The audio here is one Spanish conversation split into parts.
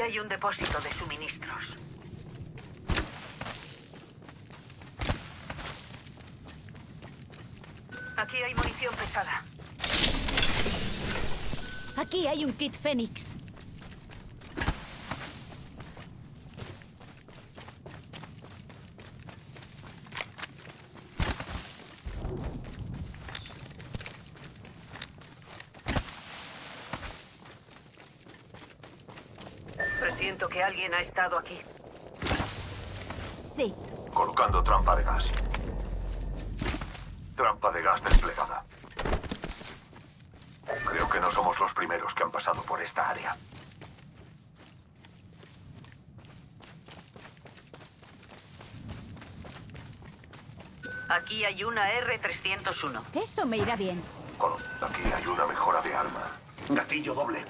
Aquí hay un depósito de suministros. Aquí hay munición pesada. Aquí hay un kit Fénix. Presiento que alguien ha estado aquí. Sí. Colocando trampa de gas. Trampa de gas desplegada. Creo que no somos los primeros que han pasado por esta área. Aquí hay una R-301. Eso me irá bien. Aquí hay una mejora de arma. Gatillo doble.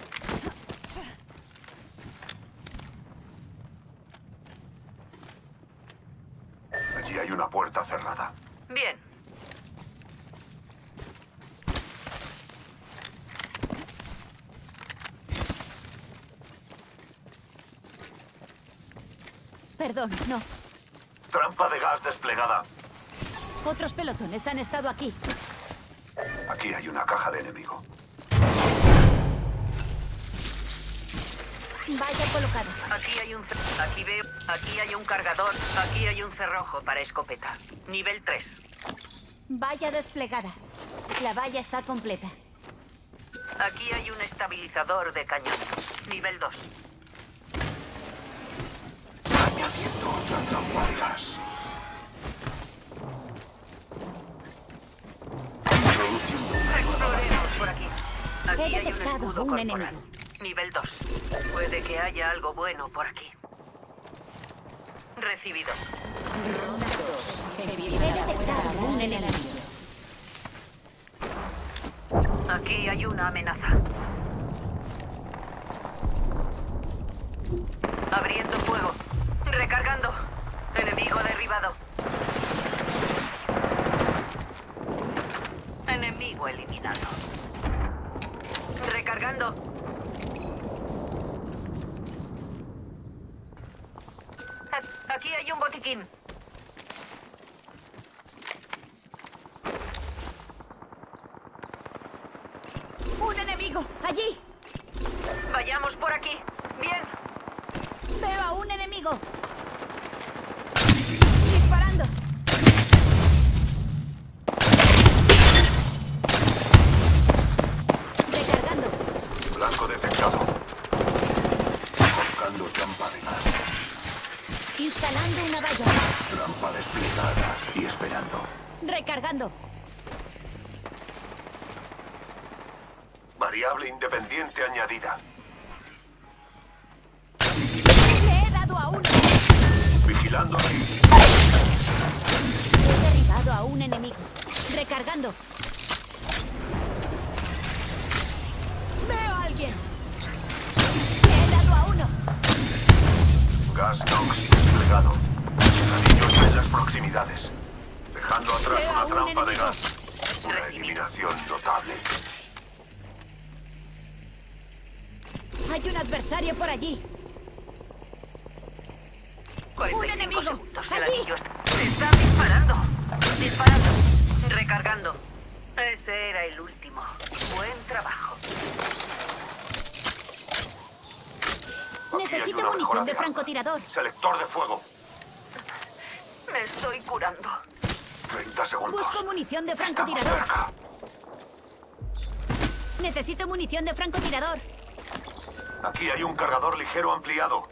Allí hay una puerta cerrada. Bien. Perdón, no. Trampa de gas desplegada. Otros pelotones han estado aquí. Aquí hay una caja de enemigo. Vaya colocado. Aquí hay un... Aquí veo... Aquí hay un cargador. Aquí hay un cerrojo para escopeta. Nivel 3. Vaya desplegada. La valla está completa. Aquí hay un estabilizador de cañón. Nivel 2. Añadiendo otra trampa de gas. Introduciendo una nueva Exploremos por aquí. Aquí He hay un detectado escudo un corporal. enemigo. Nivel 2. Puede que haya algo bueno por aquí. Recibido. He detectado un enemigo. Aquí hay una amenaza. Abriendo fuego. Recargando. Enemigo derribado. Enemigo eliminado. Recargando. A- Aquí hay un botiquín. ¡Un enemigo! ¡Allí! Vayamos por aquí. Bien. ¡Veo a un enemigo! ¡Disparando! Recargando. Blanco detectado. Colocando trampa de gas. Instalando una valla. Trampa desplegada y esperando. Recargando. Variable independiente añadida. Le he dado a uno. Vigilando aquí. He derribado a un enemigo. Recargando. Veo a alguien. Le he dado a uno. Gas Nox desplegado. Anillos en las proximidades. Dejando atrás Veo una un trampa de gas. Una eliminación notable. Hay un adversario por allí. 45 enemigo! segundos. El ¡Allí! anillo está... ¡Se está disparando! Disparando. Recargando. Ese era el último. Buen trabajo. Necesito munición de francotirador. Selector de fuego. Me estoy curando. 30 segundos. Busco munición de francotirador. Necesito munición de francotirador. Aquí hay un cargador ligero ampliado.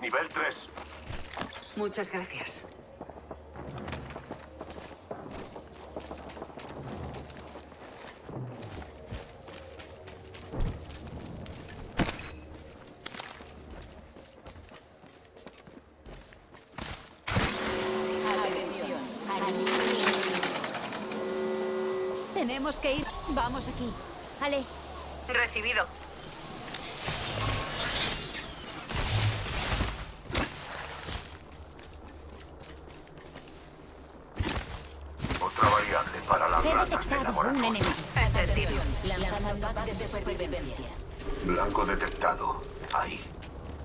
Nivel 3. Muchas gracias. Tenemos que ir. Vamos aquí. Ale, Recibido. Otra variable para las he ratas de detectado un laboratorio. Enemigo. Lanzando pack de supervivencia. Blanco detectado. Ahí.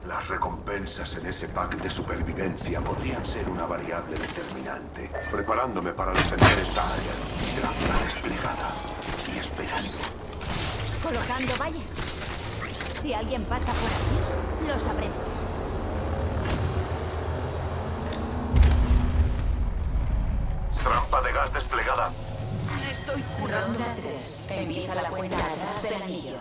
Las recompensas en ese pack de supervivencia podrían ser una variable determinante. Preparándome para defender esta área. Trampa desplegada y esperando. Colocando vallas. Si alguien pasa por aquí, lo sabremos. Trampa de gas desplegada. Estoy curando. Ronda 3. Empieza la cuenta atrás del anillo.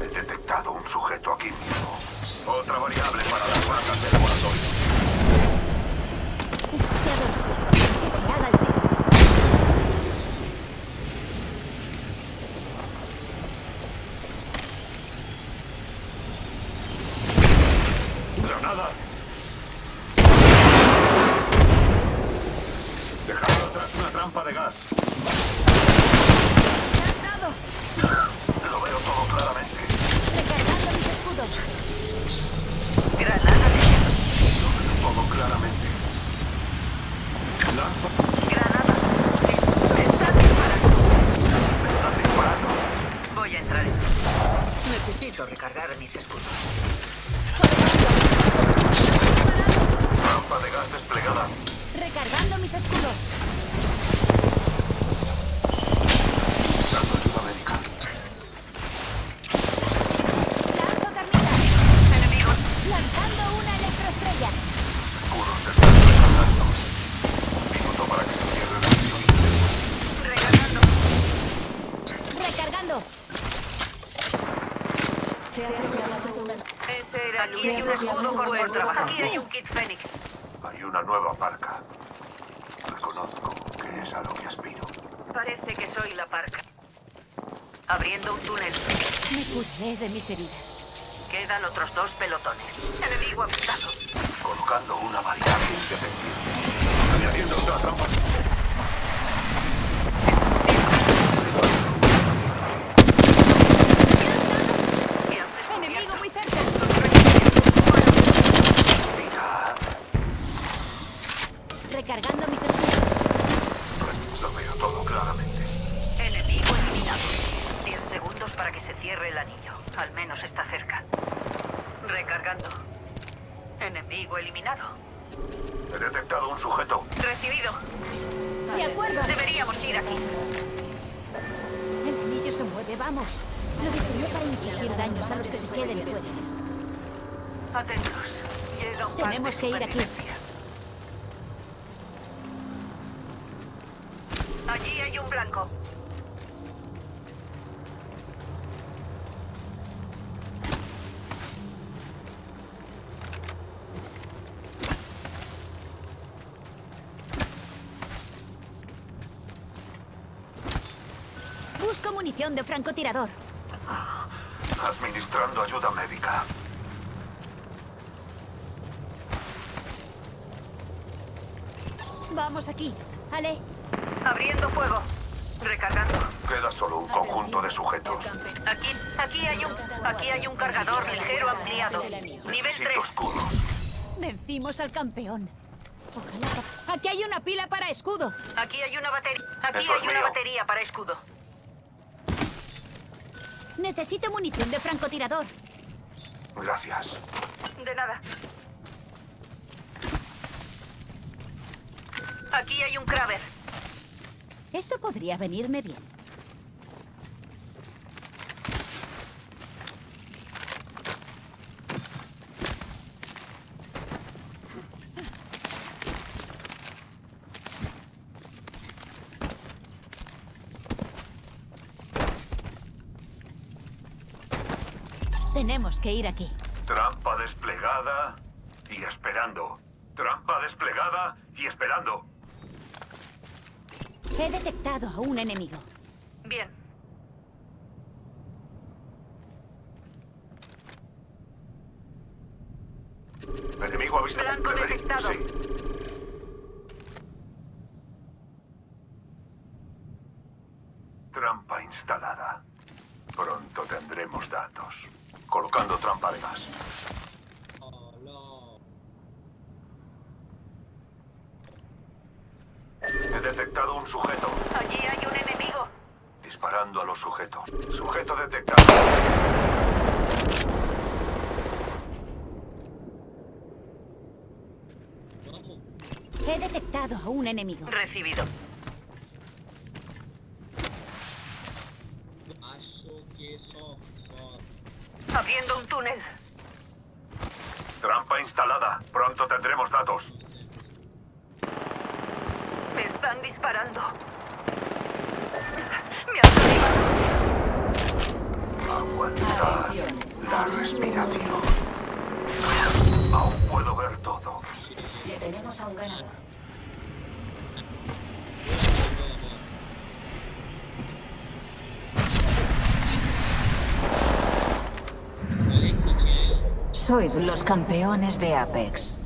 He detectado un sujeto aquí mismo. Otra variable para las ratas de laboratorio. Demasiado rápido. Que se haga el cierre. ¡Granada! Dejando atrás una trampa de gas. ¡Lanzado! Lo veo todo claramente. Recargando mis escudos. Granada de Lo veo todo claramente. Aquí hay un escudo con buen trabajo. Aquí hay un kit Fénix. Hay una nueva parca. Reconozco que es a lo que aspiro. Parece que soy la parca. Abriendo un túnel. Me curé de mis heridas. Quedan otros dos pelotones. Enemigo apuntado. Colocando una variable independiente. Añadiendo otra trampa. ¿Qué haces? Enemigo muy cerca. Mira. Recargando mis escudos. Lo veo todo claramente. Enemigo eliminado. Diez segundos para que se cierre el anillo. Al menos está cerca. Recargando. Enemigo eliminado. He detectado un sujeto. Recibido. De acuerdo. Deberíamos ir aquí. El anillo se mueve, vamos. Lo diseñé para infligir daños a los que se queden fuera. Atentos. Llega un pack Tenemos que ir aquí. Allí hay un blanco. Busco munición de francotirador. Administrando ayuda médica. Vamos aquí. Ale, Abriendo fuego. Recargando. Queda solo un conjunto de sujetos. Aquí, aquí hay un, aquí hay un cargador ligero ampliado. Nivel Necesito 3. escudos. vencimos al campeón. Ojalá. Aquí hay una pila para escudo. Aquí hay una batería. Aquí Eso hay una mío. batería para escudo. Necesito munición de francotirador. Gracias. De nada. Aquí hay un Kraber. Eso podría venirme bien. Tenemos que ir aquí. Trampa desplegada y esperando. Trampa desplegada y esperando. He detectado a un enemigo. Bien. Enemigo avistado. Blanco detectado. Sí. Trampa instalada. Pronto tendremos datos. Colocando trampa de gas. He detectado un sujeto. Allí hay un enemigo. Disparando a los sujetos. Sujeto detectado. He detectado a un enemigo. Recibido. Abriendo un túnel. Trampa instalada. Pronto tendremos datos. Me están disparando. Me han derribado. Aguantad la respiración. Aún puedo ver todo. Ya tenemos a un ganador. Sois los campeones de Apex.